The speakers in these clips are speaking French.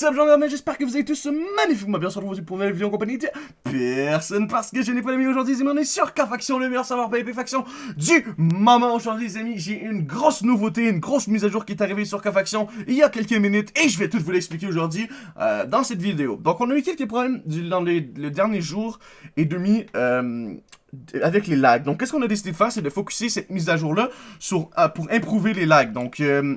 What's up, gens j'espère que vous avez tous magnifiquement bien sur pour une nouvelle vidéo en compagnie de personne parce que je n'ai pas d'amis aujourd'hui, amis, on est sur K-Faction, le meilleur savoir PvP Faction du moment. Aujourd'hui, les amis, j'ai une grosse nouveauté, une grosse mise à jour qui est arrivée sur K-Faction il y a quelques minutes et je vais tout vous l'expliquer aujourd'hui euh, dans cette vidéo. Donc, on a eu quelques problèmes dans les, le dernier et demi euh, avec les lags. Donc, qu'est-ce qu'on a décidé de faire, c'est de focuser cette mise à jour-là euh, pour improver les lags. Donc, euh,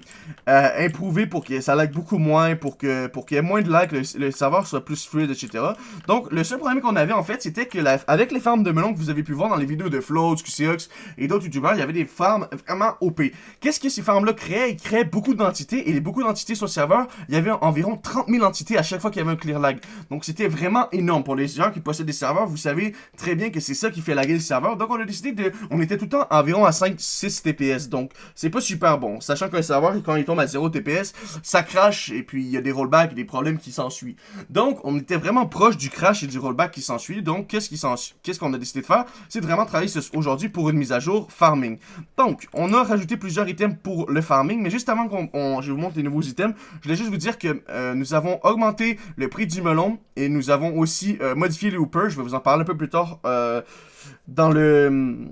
euh, improver pour que ça lag beaucoup moins, pour que pour qu'il y ait moins de lag, le, le, serveur soit plus fluide, etc. Donc, le seul problème qu'on avait, en fait, c'était que avec les farms de melon que vous avez pu voir dans les vidéos de Floats, QCX et d'autres youtubeurs, il y avait des farms vraiment OP. Qu'est-ce que ces farms-là créaient? Ils créaient beaucoup d'entités, et les beaucoup d'entités sur le serveur, il y avait environ 30 000 entités à chaque fois qu'il y avait un clear lag. Donc, c'était vraiment énorme. Pour les gens qui possèdent des serveurs, vous savez très bien que c'est ça qui fait Donc, on a décidé de... On était tout le temps environ à 5-6 TPS. Donc, c'est pas super bon. Sachant qu'un serveur, quand il tombe à 0 TPS, ça crache et puis il y a des rollbacks et des problèmes qui s'ensuivent. Donc, on était vraiment proche du crash et du rollback qui s'ensuit. Donc, qu'est-ce qu'on a décidé de faire? C'est vraiment travailler aujourd'hui pour une mise à jour farming. Donc, on a rajouté plusieurs items pour le farming, mais juste avant qu'on je vous montre les nouveaux items, je voulais juste vous dire que euh, nous avons augmenté le prix du melon et nous avons aussi euh, modifié les hoopers. Je vais vous en parler un peu plus tard euh, dans le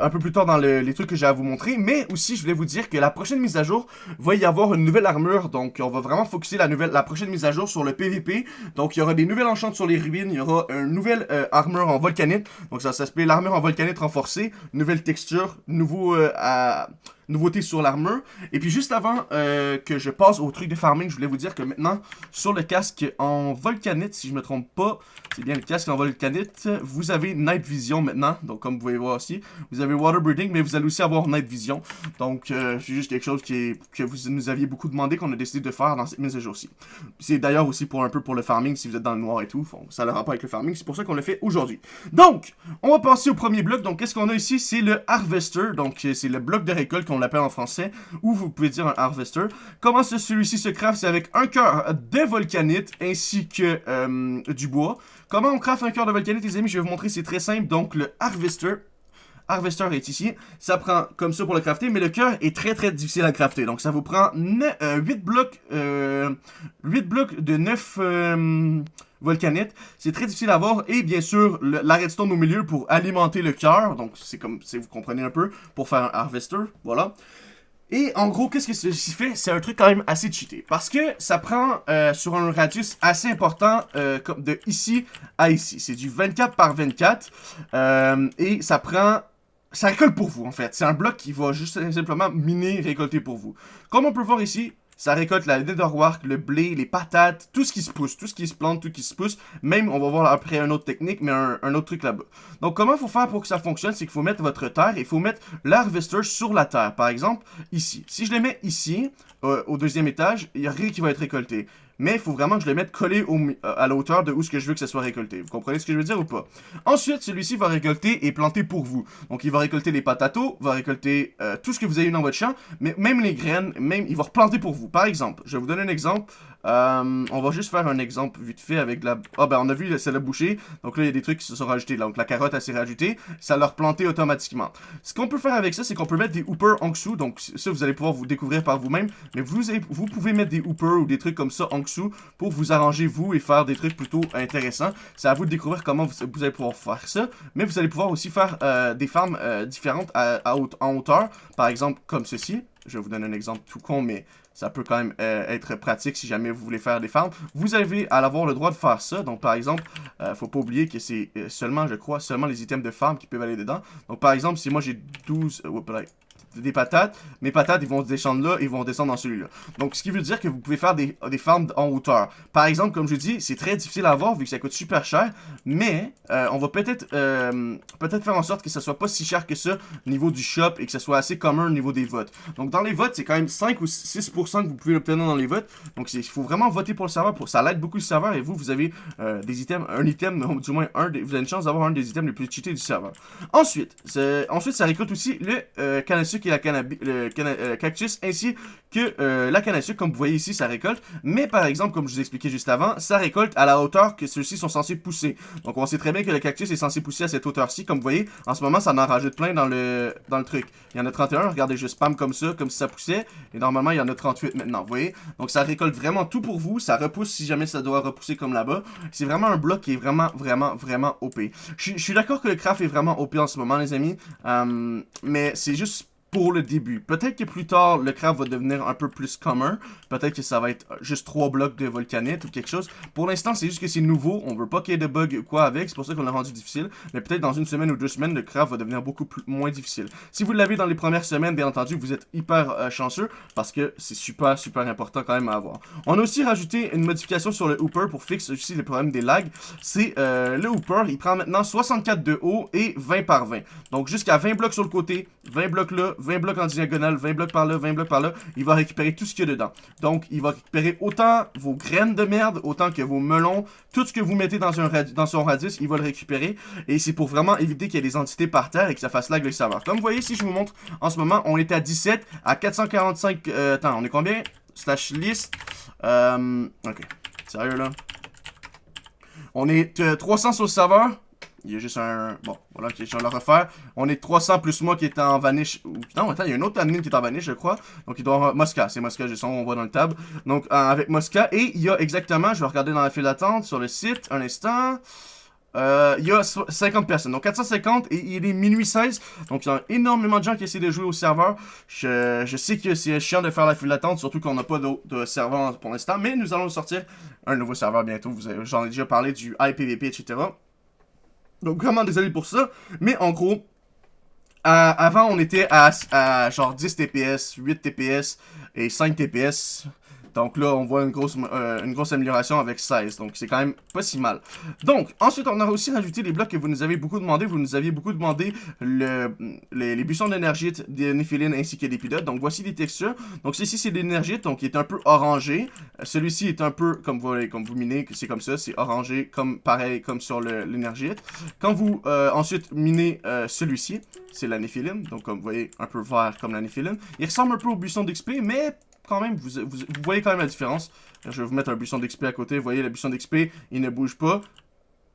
un peu plus tard dans les trucs que j'ai à vous montrer, mais aussi je voulais vous dire que la prochaine mise à jour va y avoir une nouvelle armure, donc on va vraiment focuser la nouvelle, prochaine mise à jour sur le PVP, donc il y aura des nouvelles enchantes sur les ruines, il y aura une nouvelle euh, armure en volcanite, donc ça, ça s'appelle l'armure en volcanite renforcée, nouvelle texture, nouveau euh, à nouveauté sur l'armure. Et puis juste avant euh, que je passe au truc de farming, je voulais vous dire que maintenant, sur le casque en volcanite, si je me trompe pas, c'est bien le casque en volcanite, vous avez Night Vision maintenant. Donc comme vous pouvez voir aussi, vous avez Water Breathing, mais vous allez aussi avoir Night Vision. Donc euh, c'est juste quelque chose qui que vous nous aviez beaucoup demandé qu'on a décidé de faire dans cette mise à jour-ci. C'est d'ailleurs aussi pour un peu pour le farming, si vous êtes dans le noir et tout. ça n'a rapport avec le farming, c'est pour ça qu'on le fait aujourd'hui. Donc, on va passer au premier bloc. Donc qu'est-ce qu'on a ici? C'est le Harvester. Donc c'est le bloc de récolte qu'on on l'appelle en français, ou vous pouvez dire un harvester. Comment celui-ci se craft C'est avec un cœur de volcanite ainsi que euh, du bois. Comment on craft un cœur de volcanite, les amis? Je vais vous montrer, c'est très simple. Donc, le harvester, Harvester est ici. Ça prend comme ça pour le crafter, mais le cœur est très très difficile à crafter. Donc ça vous prend 8 euh, blocs, 8 euh, blocs de 9 volcanite. C'est très difficile à voir. Et bien sûr, le, la redstone au milieu pour alimenter le cœur. Donc, c'est comme, si vous comprenez un peu, pour faire un harvester. Voilà. Et en gros, qu'est-ce que ceci fait? C'est un truc quand même assez cheaté. Parce que ça prend euh, sur un radius assez important euh, comme de ici à ici. C'est du 24 par 24. Euh, et ça prend... Ça récolte pour vous, en fait. C'est un bloc qui va juste simplement miner, récolter pour vous. Comme on peut voir ici, ça récolte la netherwork, le blé, les patates, tout ce qui se pousse, tout ce qui se plante, tout ce qui se pousse. Même, on va voir après une autre technique, mais un, autre truc là-bas. Donc, comment faut faire pour que ça fonctionne, c'est qu'il faut mettre votre terre il faut mettre l'harvester sur la terre. Par exemple, ici. Si je le mets ici, euh, au deuxième étage, il n'y a rien qui va être récolté mais il faut vraiment que je le mette collé à la hauteur de où ce que je veux que ça soit récolté. Vous comprenez ce que je veux dire ou pas? Ensuite, celui-ci va récolter et planter pour vous. Donc, il va récolter les patatos, va récolter euh, tout ce que vous avez eu dans votre champ, mais même les graines, même, il va replanter pour vous. Par exemple, je vous donner un exemple. Euh, on va juste faire un exemple vite fait avec la... Ah ben on a vu, c'est le boucher. Donc là, il y a des trucs qui se sont rajoutés. Donc la carotte, elle s'est rajoutée. Ça l'a replanté automatiquement. Ce qu'on peut faire avec ça, c'est qu'on peut mettre des hoopers en dessous. Donc ça, vous allez pouvoir vous découvrir par vous-même. Mais vous, vous pouvez mettre des hoopers ou des trucs comme ça en dessous pour vous arranger vous et faire des trucs plutôt intéressants. C'est à vous de découvrir comment vous, allez pouvoir faire ça. Mais vous allez pouvoir aussi faire euh, des farms euh, différentes en hauteur. Par exemple, comme ceci. Je vous donner un exemple tout con, mais ça peut quand même euh, être pratique si jamais vous voulez faire des farms. Vous avez à avoir le droit de faire ça. Donc, par exemple, euh, faut pas oublier que c'est euh, seulement, je crois, seulement les items de farm qui peuvent aller dedans. Donc, par exemple, si moi j'ai 12... Euh, des patates, mes patates, ils vont descendre là, ils vont descendre dans celui-là. Donc, ce qui veut dire que vous pouvez faire des, des farms en hauteur. Par exemple, comme je dis, c'est très difficile à avoir vu que ça coûte super cher, mais euh, on va peut-être euh, peut-être faire en sorte que ça soit pas si cher que ça au niveau du shop et que ça soit assez commun au niveau des votes. Donc, dans les votes, c'est quand même 5 ou 6% que vous pouvez obtenir dans les votes. Donc, il faut vraiment voter pour le serveur. Pour, ça l'aide beaucoup le serveur et vous, vous avez euh, des items, un item, du moins un, vous avez une chance d'avoir un des items les plus cheatés du serveur. Ensuite, ensuite ça récolte aussi le canne la le euh, cactus, ainsi que euh, la canne à sucre. Comme vous voyez ici, ça récolte. Mais par exemple, comme je vous expliquais juste avant, ça récolte à la hauteur que ceux-ci sont censés pousser. Donc on sait très bien que le cactus est censé pousser à cette hauteur-ci. Comme vous voyez, en ce moment, ça en rajoute plein dans le, dans le truc. Il y en a 31, regardez, je spam comme ça, comme si ça poussait. Et normalement, il y en a 38 maintenant, vous voyez. Donc ça récolte vraiment tout pour vous. Ça repousse si jamais ça doit repousser comme là-bas. C'est vraiment un bloc qui est vraiment, vraiment, vraiment OP. Je suis d'accord que le craft est vraiment OP en ce moment, les amis. Euh, mais c'est juste pour le début. Peut-être que plus tard, le craft va devenir un peu plus commun. Peut-être que ça va être juste trois blocs de volcanite ou quelque chose. Pour l'instant, c'est juste que c'est nouveau. On veut pas qu'il y ait de bugs ou quoi avec. C'est pour ça qu'on l'a rendu difficile. Mais peut-être dans une semaine ou deux semaines, le craft va devenir beaucoup moins difficile. Si vous l'avez dans les premières semaines, bien entendu, vous êtes hyper euh, chanceux parce que c'est super, super important quand même à avoir. On a aussi rajouté une modification sur le Hooper pour fixer aussi les problèmes des lags. C'est euh, le Hooper, il prend maintenant 64 de haut et 20 par 20. Donc jusqu'à 20 blocs sur le côté, 20 blocs là, 20 blocs en diagonale, 20 blocs par là, 20 blocs par là, il va récupérer tout ce qu'il y a dedans. Donc, il va récupérer autant vos graines de merde, autant que vos melons, tout ce que vous mettez dans, un dans son radius, il va le récupérer. Et c'est pour vraiment éviter qu'il y ait des entités par terre et que ça fasse lag le serveur. Comme vous voyez, si je vous montre, en ce moment, on est à 17, à 445... Euh, attends, on est combien? Slash list. Euh, ok. Sérieux, là? On est 300 euh, sur le serveur. Il y a juste un... Bon, voilà, je vais le refaire. On est 300 plus moi qui est en vanish. Non, attends, il y a un autre admin qui est en vanish, je crois. Donc, il doit avoir... Mosca, c'est Mosca, je sens, on voit dans le tab. Donc, euh, avec Mosca. Et il y a exactement, je vais regarder dans la file d'attente sur le site, un instant... Euh, il y a 50 personnes. Donc 450 et il est minuit 16. Donc il y a énormément de gens qui essaient de jouer au serveur. Je, je sais que c'est chiant de faire la file d'attente, surtout qu'on n'a pas de, de, serveur pour l'instant. Mais nous allons sortir un nouveau serveur bientôt. J'en ai déjà parlé du IPVP, etc. Donc vraiment désolé pour ça. Mais en gros, avant on était à, à, genre 10 TPS, 8 TPS et 5 TPS. Donc là, on voit une grosse, euh, amélioration avec 16. Donc c'est quand même pas si mal. Donc, ensuite, on a aussi rajouté les blocs que vous nous avez beaucoup demandé. Vous nous aviez beaucoup demandé le, les, buissons d'énergie des Néphiline ainsi que des pilotes. Donc voici les textures. Donc ceci, c'est l'énergie, donc qui est un peu orangé. Celui-ci est un peu, comme vous, comme vous minez, c'est comme ça, c'est orangé, comme pareil comme sur l'énergie. Quand vous euh, ensuite minez euh, celui-ci, c'est la Néphiline. Donc comme vous voyez, un peu vert comme la Néphiline. Il ressemble un peu au buisson d'XP, mais quand même, vous, vous, voyez quand même la différence. Je vais vous mettre un buisson d'XP à côté. Vous voyez, le buisson d'XP, il ne bouge pas.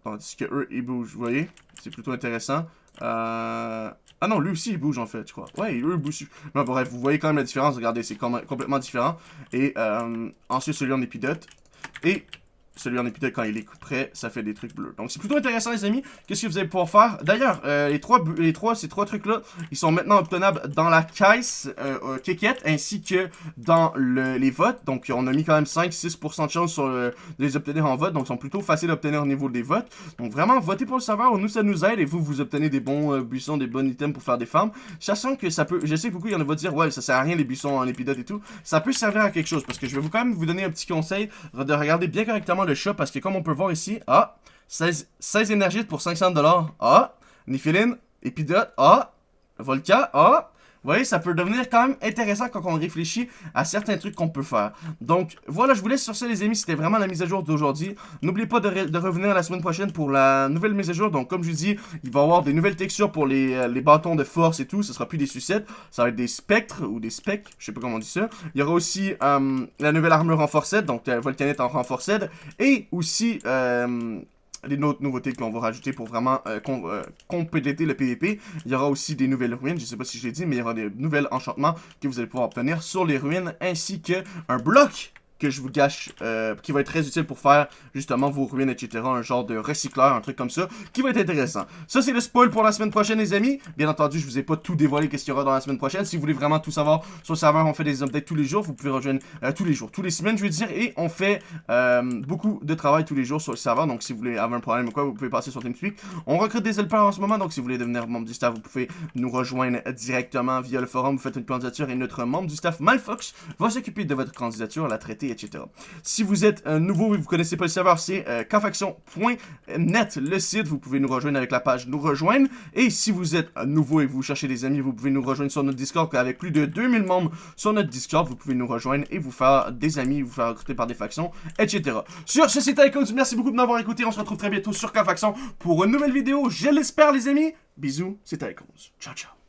Tandis que eux, ils bougent, vous voyez. C'est plutôt intéressant. Euh... Ah non, lui aussi, il bouge, en fait, je crois. Ouais, eux, bougent. Mais bref, vous voyez quand même la différence. Regardez, c'est complètement différent. Et euh, ensuite, celui en épidote. Et celui en épisode quand il est prêt, ça fait des trucs bleus. Donc c'est plutôt intéressant les amis. Qu'est-ce que vous allez pouvoir faire? D'ailleurs, euh, les trois, les trois, ces trois trucs là, ils sont maintenant obtenables dans la caisse euh, ainsi que dans les votes. Donc on a mis quand même 5-6% de chance sur de les obtenir en vote. Donc ils sont plutôt faciles à obtenir au niveau des votes. Donc vraiment, votez pour le serveur, nous ça nous aide et vous, vous obtenez des bons euh, buissons, des bons items pour faire des farms. Sachant que ça peut, je sais que beaucoup il y en a vont dire ouais ça sert à rien les buissons en épisode et tout. Ça peut servir à quelque chose parce que je vais vous quand même vous donner un petit conseil de regarder bien correctement le chat parce que comme on peut voir ici, ah, 16, 16 énergies pour 500$. Ah, Niphiline, Epidote, ah, Volca, ah, vous voyez, ça peut devenir quand même intéressant quand on réfléchit à certains trucs qu'on peut faire. Donc, voilà, je vous laisse sur ça, les amis. C'était vraiment la mise à jour d'aujourd'hui. N'oubliez pas de, revenir la semaine prochaine pour la nouvelle mise à jour. Donc, comme je vous dis, il va y avoir des nouvelles textures pour les, euh, les bâtons de force et tout. Ce sera plus des sucettes. Ça va être des spectres ou des specs. Je sais pas comment on dit ça. Il y aura aussi euh, la nouvelle armure renforcée. Donc, la volcanite en renforcée. Et aussi... Les autres nouveautés qu'on va rajouter pour vraiment euh, euh, compléter le PVP. Il y aura aussi des nouvelles ruines, je sais pas si je l'ai dit, mais il y aura des nouvelles enchantements que vous allez pouvoir obtenir sur les ruines, ainsi que un bloc que je vous gâche, euh, qui va être très utile pour faire justement vos ruines, etc. Un genre de recycleur, un truc comme ça, qui va être intéressant. Ça, c'est le spoil pour la semaine prochaine, les amis. Bien entendu, je vous ai pas tout dévoilé qu'est-ce qu'il y aura dans la semaine prochaine. Si vous voulez vraiment tout savoir sur le serveur, on fait des updates tous les jours. Vous pouvez rejoindre euh, tous les jours, tous les semaines, je veux dire. Et on fait euh, beaucoup de travail tous les jours sur le serveur. Donc, si vous voulez avoir un problème ou quoi, vous pouvez passer sur TeamSpeak. On recrute des helpers en ce moment. Donc, si vous voulez devenir membre du staff, vous pouvez nous rejoindre directement via le forum. Vous faites une candidature et notre membre du staff, Malfox, va s'occuper de votre candidature, la traiter, etc. Si vous êtes nouveau et vous connaissez pas le serveur, c'est euh, le site. Vous pouvez nous rejoindre avec la page Nous rejoindre. Et si vous êtes nouveau et vous cherchez des amis, vous pouvez nous rejoindre sur notre Discord. Avec plus de 2000 membres sur notre Discord, vous pouvez nous rejoindre et vous faire des amis, vous faire recruter par des factions, etc. Sur ce, c'était Icons. Merci beaucoup de m'avoir écouté. On se retrouve très bientôt sur Kfaction pour une nouvelle vidéo. Je l'espère, les amis. Bisous, c'était Icons. Ciao, ciao.